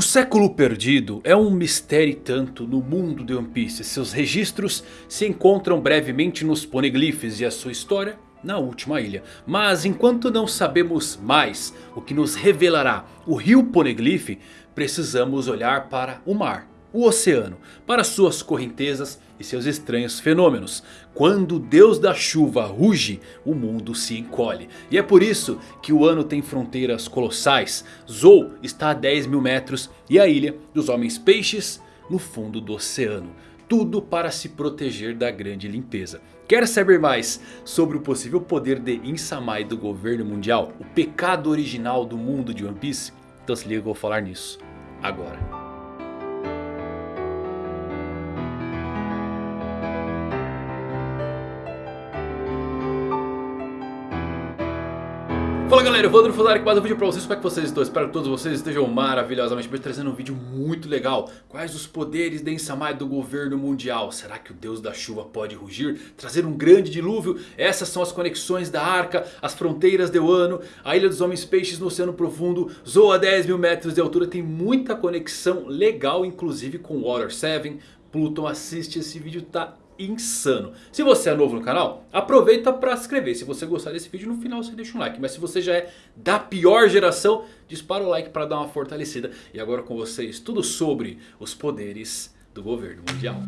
O século perdido é um mistério tanto no mundo de One Piece. Seus registros se encontram brevemente nos poneglyphs e a sua história na última ilha. Mas enquanto não sabemos mais o que nos revelará o rio Poneglyph, precisamos olhar para o mar o oceano, para suas correntezas e seus estranhos fenômenos. Quando o deus da chuva ruge, o mundo se encolhe. E é por isso que o ano tem fronteiras colossais. Zou está a 10 mil metros e a ilha dos homens peixes no fundo do oceano. Tudo para se proteger da grande limpeza. Quer saber mais sobre o possível poder de Insamai do governo mundial? O pecado original do mundo de One Piece? Então se liga que eu vou falar nisso agora. Fala galera, eu vou dar Fuzari com mais um vídeo pra vocês, como é que vocês estão? Espero que todos vocês estejam maravilhosamente bem, trazendo um vídeo muito legal Quais os poderes de Ensamai do governo mundial? Será que o deus da chuva pode rugir? Trazer um grande dilúvio? Essas são as conexões da arca, as fronteiras de Wano A ilha dos homens peixes no oceano profundo Zoa 10 mil metros de altura, tem muita conexão legal inclusive com Water 7 Pluton assiste esse vídeo, tá insano. Se você é novo no canal, aproveita para se inscrever. Se você gostar desse vídeo, no final você deixa um like. Mas se você já é da pior geração, dispara o like para dar uma fortalecida. E agora com vocês, tudo sobre os poderes do governo mundial.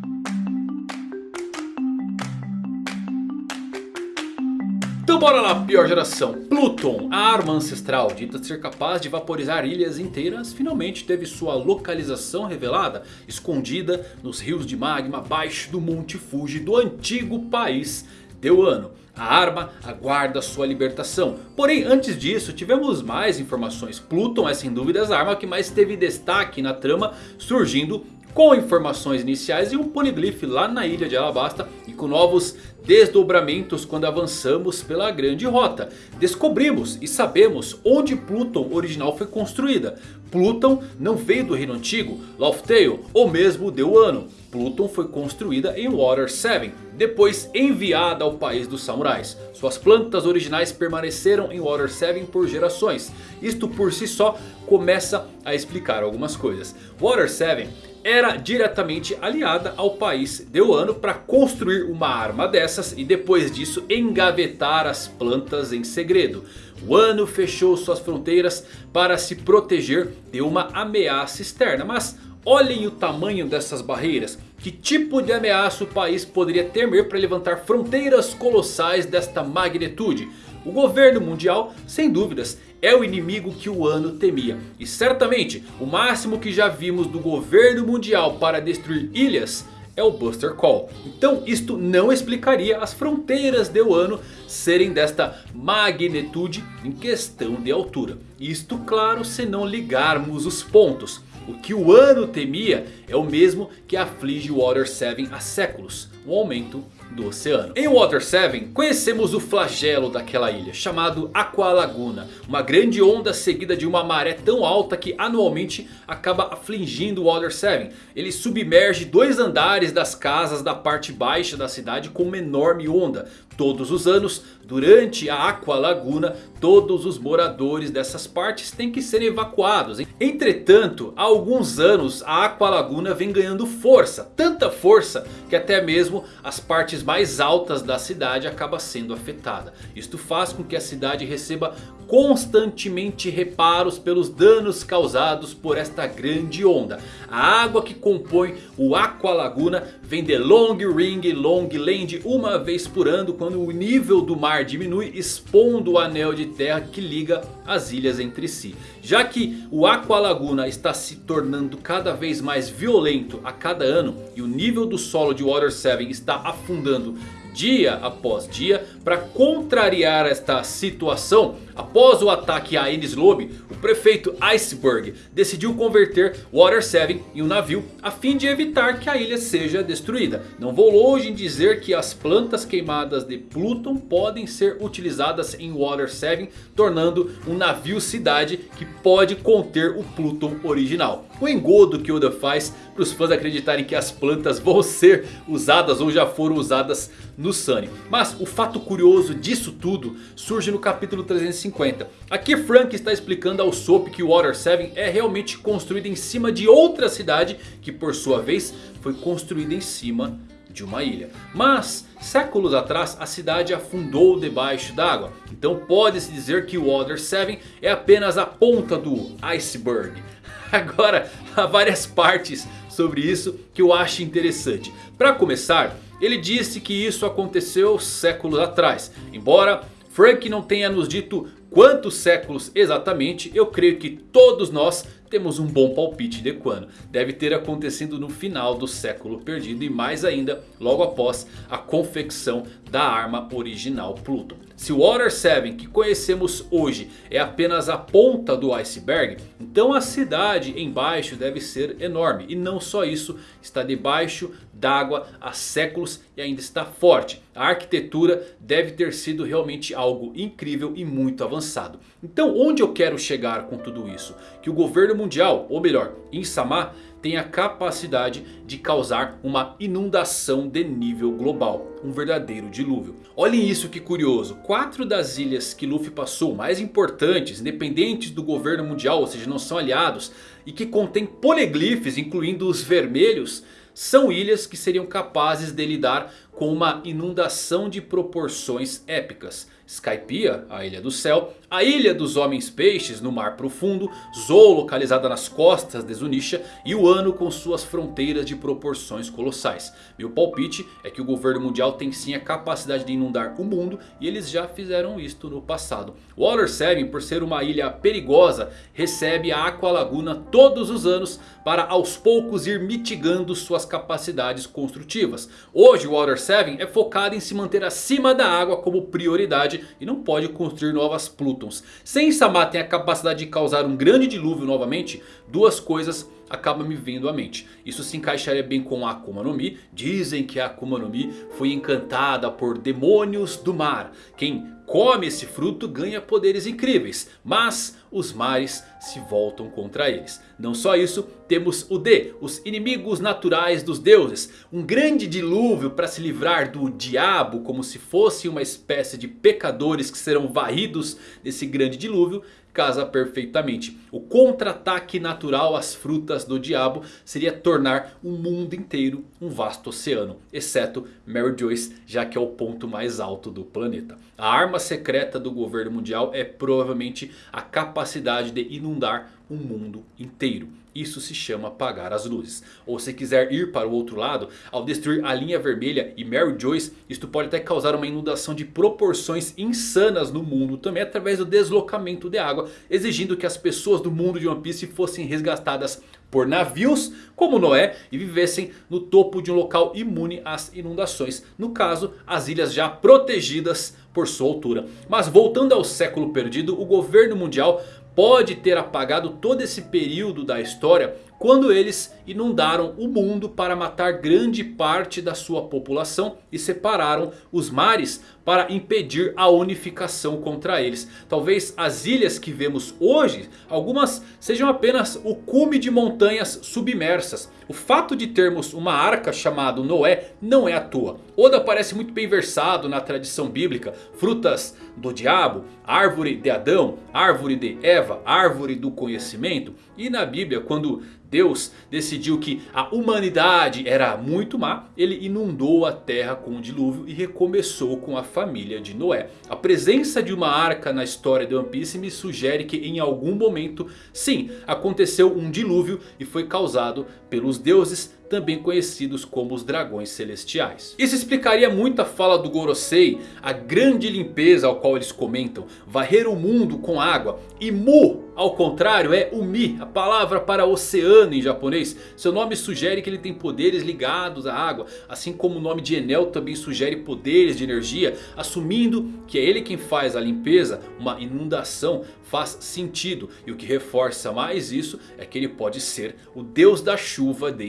Então bora lá, pior geração. Pluton, a arma ancestral, dita ser capaz de vaporizar ilhas inteiras, finalmente teve sua localização revelada, escondida nos rios de magma abaixo do Monte Fuji do antigo país Deuano. A arma aguarda sua libertação. Porém, antes disso, tivemos mais informações. Pluton é sem dúvidas a arma que mais teve destaque na trama, surgindo com informações iniciais e um poneglyph lá na ilha de Alabasta e com novos desdobramentos quando avançamos pela grande rota. Descobrimos e sabemos onde Pluton original foi construída. Pluton não veio do reino antigo, Laughtale ou mesmo Deuano. Pluton foi construída em Water 7, depois enviada ao país dos samurais. Suas plantas originais permaneceram em Water 7 por gerações. Isto por si só começa a explicar algumas coisas. Water 7 era diretamente aliada ao país Deuano para construir uma arma dessas e depois disso engavetar as plantas em segredo. O Ano fechou suas fronteiras para se proteger de uma ameaça externa, mas olhem o tamanho dessas barreiras. Que tipo de ameaça o país poderia temer para levantar fronteiras colossais desta magnitude? O governo mundial, sem dúvidas, é o inimigo que o ano temia. E certamente o máximo que já vimos do governo mundial para destruir ilhas é o Buster Call. Então isto não explicaria as fronteiras de Wano serem desta magnitude em questão de altura. Isto claro se não ligarmos os pontos. O que o ano temia é o mesmo que aflige Water 7 há séculos. O aumento do oceano. Em Water 7 conhecemos o flagelo daquela ilha chamado Aqua Laguna. Uma grande onda seguida de uma maré tão alta que anualmente acaba afligindo Water 7. Ele submerge dois andares das casas da parte baixa da cidade com uma enorme onda. Todos os anos, durante a Aqua Laguna, todos os moradores dessas partes têm que ser evacuados. Entretanto, há alguns anos a Aqua Laguna vem ganhando força. Tanta força que até mesmo as partes mais altas da cidade acabam sendo afetadas. Isto faz com que a cidade receba constantemente reparos pelos danos causados por esta grande onda. A água que compõe o Aqua Laguna vem de Long Ring Long Land uma vez por ano quando o nível do mar diminui expondo o anel de terra que liga as ilhas entre si. Já que o Aqua Laguna está se tornando cada vez mais violento a cada ano e o nível do solo de Water 7 está afundando dia após dia para contrariar esta situação. Após o ataque a Enies Lobby, o prefeito Iceberg decidiu converter Water 7 em um navio a fim de evitar que a ilha seja destruída. Não vou longe em dizer que as plantas queimadas de Pluton podem ser utilizadas em Water 7, tornando um navio cidade que pode conter o Pluton original. O engodo que Oda faz para os fãs acreditarem que as plantas vão ser usadas ou já foram usadas no Sunny. Mas o fato curioso disso tudo surge no capítulo 350 1950. Aqui Frank está explicando ao Soap que Water 7 é realmente construído em cima de outra cidade. Que por sua vez foi construída em cima de uma ilha. Mas séculos atrás a cidade afundou debaixo d'água. Então pode-se dizer que o Water 7 é apenas a ponta do iceberg. Agora há várias partes sobre isso que eu acho interessante. Para começar, ele disse que isso aconteceu séculos atrás. Embora Frank não tenha nos dito quantos séculos exatamente, eu creio que todos nós temos um bom palpite de quando. Deve ter acontecido no final do século perdido e mais ainda logo após a confecção da arma original Pluton. Se o Water 7 que conhecemos hoje é apenas a ponta do iceberg, então a cidade embaixo deve ser enorme. E não só isso, está debaixo d'água há séculos e ainda está forte. A arquitetura deve ter sido realmente algo incrível e muito avançado. Então onde eu quero chegar com tudo isso? Que o governo mundial, ou melhor, Insama tem a capacidade de causar uma inundação de nível global. Um verdadeiro dilúvio. Olhem isso que curioso. Quatro das ilhas que Luffy passou, mais importantes, independentes do governo mundial, ou seja, não são aliados. E que contêm poliglifes, incluindo os vermelhos. São ilhas que seriam capazes de lidar com uma inundação de proporções épicas. Skypiea, a Ilha do Céu, a Ilha dos Homens Peixes no Mar Profundo, Zou localizada nas costas de Zunisha e o Ano com suas fronteiras de proporções colossais. Meu palpite é que o governo mundial tem sim a capacidade de inundar o mundo e eles já fizeram isto no passado. Water 7 por ser uma ilha perigosa recebe a Aqua Laguna todos os anos para aos poucos ir mitigando suas capacidades construtivas. Hoje o Water 7 é focado em se manter acima da água como prioridade e não pode construir novas Plutons. Se Insama tem a capacidade de causar um grande dilúvio novamente, duas coisas acabam me vindo à mente. Isso se encaixaria bem com a Akuma no Mi. Dizem que a Akuma no Mi foi encantada por demônios do mar. Quem come esse fruto ganha poderes incríveis. Mas os mares se voltam contra eles. Não só isso, temos o D, os inimigos naturais dos deuses. Um grande dilúvio para se livrar do diabo como se fosse uma espécie de pecadores que serão varridos nesse grande dilúvio casa perfeitamente. O contra-ataque natural às frutas do diabo seria tornar o mundo inteiro um vasto oceano. Exceto Mary Joyce, já que é o ponto mais alto do planeta. A arma secreta do governo mundial é provavelmente a capacidade de inundar o mundo inteiro. Isso se chama apagar as luzes. Ou se quiser ir para o outro lado, ao destruir a linha vermelha e Mary Joyce, isto pode até causar uma inundação de proporções insanas no mundo. Também através do deslocamento de água, exigindo que as pessoas do mundo de One Piece fossem resgatadas por navios como Noé e vivessem no topo de um local imune às inundações. No caso, as ilhas já protegidas por sua altura. Mas voltando ao século perdido, o governo mundial pode ter apagado todo esse período da história quando eles inundaram o mundo para matar grande parte da sua população e separaram os mares para impedir a unificação contra eles. Talvez as ilhas que vemos hoje, algumas sejam apenas o cume de montanhas submersas. O fato de termos uma arca chamada Noé não é à toa. Oda parece muito bem versado na tradição bíblica. Frutas do diabo, árvore de Adão, árvore de Eva, árvore do conhecimento. E na Bíblia quando Deus decidiu que a humanidade era muito má, ele inundou a terra com o dilúvio e recomeçou com a família de Noé. A presença de uma arca na história de One Piece me sugere que em algum momento, sim, aconteceu um dilúvio e foi causado pelos deuses também conhecidos como os dragões celestiais. Isso explicaria muito a fala do Gorosei, a grande limpeza ao qual eles comentam, varrer o mundo com água. E Mu, ao contrário, é Umi, a palavra para oceano em japonês. Seu nome sugere que ele tem poderes ligados à água, assim como o nome de Enel também sugere poderes de energia, assumindo que é ele quem faz a limpeza, uma inundação faz sentido. E o que reforça mais isso é que ele pode ser o deus da chuva de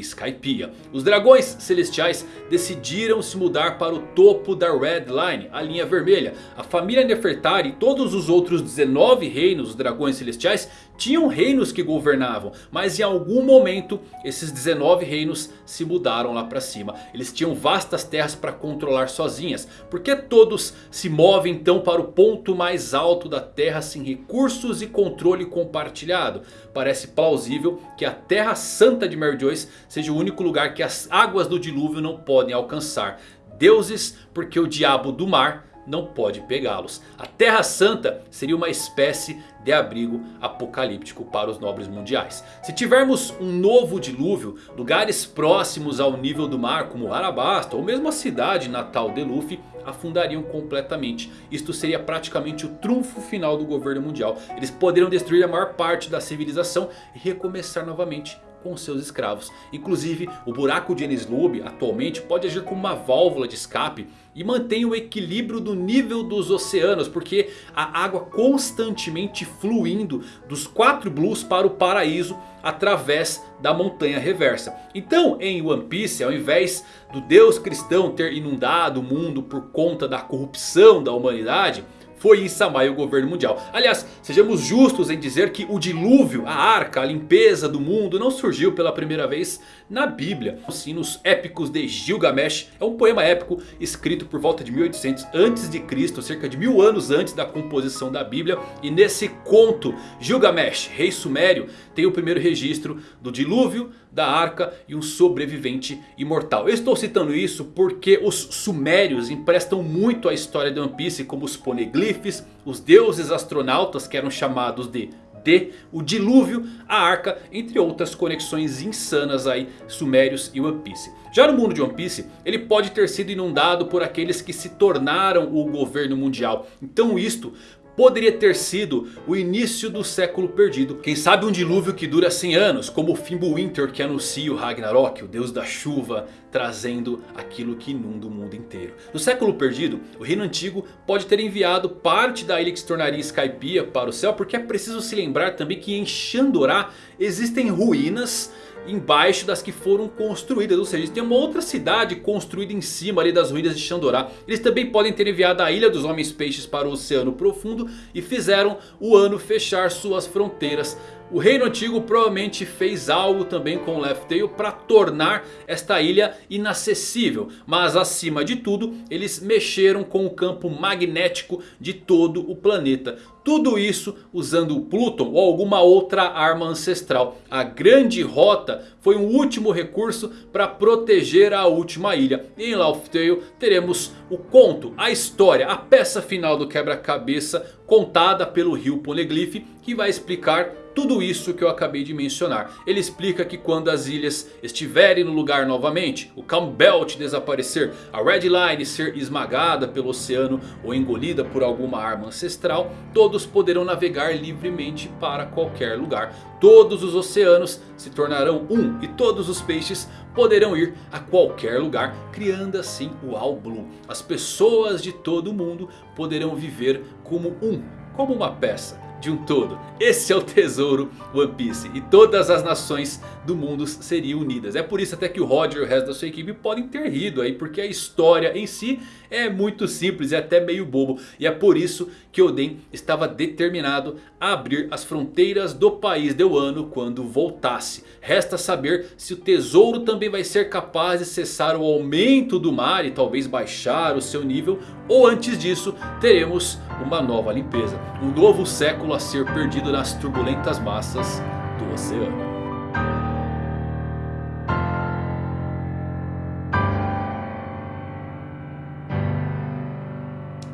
Os dragões celestiais decidiram se mudar para o topo da Red Line, a linha vermelha. A família Nefertari e todos os outros 19 reinos dos dragões celestiais tinham reinos que governavam. Mas em algum momento esses 19 reinos se mudaram lá para cima. Eles tinham vastas terras para controlar sozinhas. Por que todos se movem então para o ponto mais alto da terra sem recursos e controle compartilhado? Parece plausível que a terra santa de Mary Joyce seja o único lugar que as águas do dilúvio não podem alcançar. Deuses porque o diabo do mar não pode pegá-los. A Terra Santa seria uma espécie de abrigo apocalíptico para os nobres mundiais. Se tivermos um novo dilúvio, lugares próximos ao nível do mar como Arabasta ou mesmo a cidade natal de Luffy afundariam completamente. Isto seria praticamente o trunfo final do governo mundial. Eles poderiam destruir a maior parte da civilização e recomeçar novamente com seus escravos. Inclusive o buraco de Enies Lobby atualmente pode agir como uma válvula de escape e mantém o equilíbrio do nível dos oceanos. Porque a água constantemente fluindo dos quatro blues para o paraíso através da montanha reversa. Então em One Piece ao invés do deus cristão ter inundado o mundo por conta da corrupção da humanidade foi em Samai o governo mundial. Aliás, sejamos justos em dizer que o dilúvio, a arca, a limpeza do mundo não surgiu pela primeira vez na Bíblia. Sim, nos épicos de Gilgamesh, é um poema épico escrito por volta de 1800 a.C., cerca de mil anos antes da composição da Bíblia. E nesse conto, Gilgamesh, rei sumério, tem o primeiro registro do dilúvio, da arca e um sobrevivente imortal. Eu estou citando isso porque os sumérios emprestam muito à história de One Piece como os poneglyphs, os deuses astronautas que eram chamados de D, o dilúvio, a arca, entre outras conexões insanas aí, sumérios e One Piece. Já no mundo de One Piece, ele pode ter sido inundado por aqueles que se tornaram o governo mundial. Então isto poderia ter sido o início do século perdido. Quem sabe um dilúvio que dura 100 anos, como o Fimbulwinter que anuncia o Ragnarok, o deus da chuva, trazendo aquilo que inunda o mundo inteiro. No século perdido, o reino antigo pode ter enviado parte da ilha que se tornaria Skypiea para o céu, porque é preciso se lembrar também que em Shandorá existem ruínas embaixo das que foram construídas. Ou seja, tem uma outra cidade construída em cima ali das ruínas de Xandorá. Eles também podem ter enviado a Ilha dos Homens Peixes para o Oceano Profundo. E fizeram o ano fechar suas fronteiras o reino antigo provavelmente fez algo também com Left Tail para tornar esta ilha inacessível. Mas acima de tudo eles mexeram com o campo magnético de todo o planeta. Tudo isso usando o Pluton ou alguma outra arma ancestral. A grande rota foi um último recurso para proteger a última ilha. E em Laugh Tale teremos o conto, a história, a peça final do quebra-cabeça contada pelo Rio Poneglyph que vai explicar tudo isso que eu acabei de mencionar. Ele explica que quando as ilhas estiverem no lugar novamente, o Calm Belt desaparecer, a Red Line ser esmagada pelo oceano ou engolida por alguma arma ancestral, todos poderão navegar livremente para qualquer lugar. Todos os oceanos se tornarão um e todos os peixes poderão ir a qualquer lugar, criando assim o All Blue. As pessoas de todo o mundo poderão viver como um, como uma peça de um todo. Esse é o tesouro One Piece. E todas as nações do mundo seriam unidas. É por isso até que o Roger e o resto da sua equipe podem ter rido aí. Porque a história em si é muito simples e até meio bobo. E é por isso que Oden estava determinado a abrir as fronteiras do país de Wano quando voltasse. Resta saber se o tesouro também vai ser capaz de cessar o aumento do mar e talvez baixar o seu nível. Ou antes disso teremos uma nova limpeza. Um novo século a ser perdido nas turbulentas massas do oceano.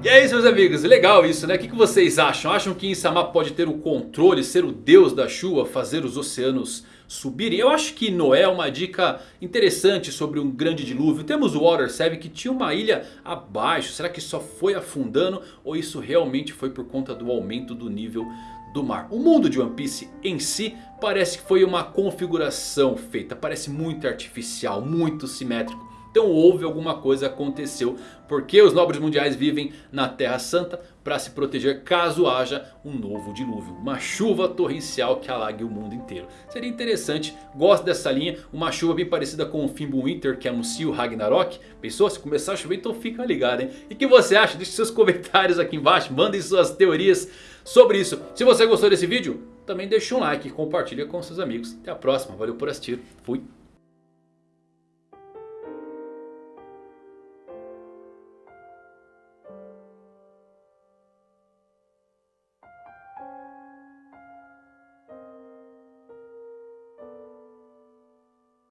E é isso meus amigos, legal isso né? O que vocês acham? Acham que Insama pode ter o controle, ser o deus da chuva, fazer os oceanos subirem? Eu acho que Noé é uma dica interessante sobre um grande dilúvio. Temos o Water 7 que tinha uma ilha abaixo. Será que só foi afundando? Ou isso realmente foi por conta do aumento do nível do mar? O mundo de One Piece em si parece que foi uma configuração feita. Parece muito artificial, muito simétrico. Então houve alguma coisa aconteceu. Porque os nobres mundiais vivem na Terra Santa para se proteger caso haja um novo dilúvio. Uma chuva torrencial que alague o mundo inteiro. Seria interessante, gosto dessa linha. Uma chuva bem parecida com o Fimbulwinter que anuncia o Ragnarok. Pensou? Se começar a chover então fica ligado hein. E o que você acha? Deixe seus comentários aqui embaixo. Mandem suas teorias sobre isso. Se você gostou desse vídeo... também deixa um like e compartilha com seus amigos. Até a próxima, valeu por assistir, fui!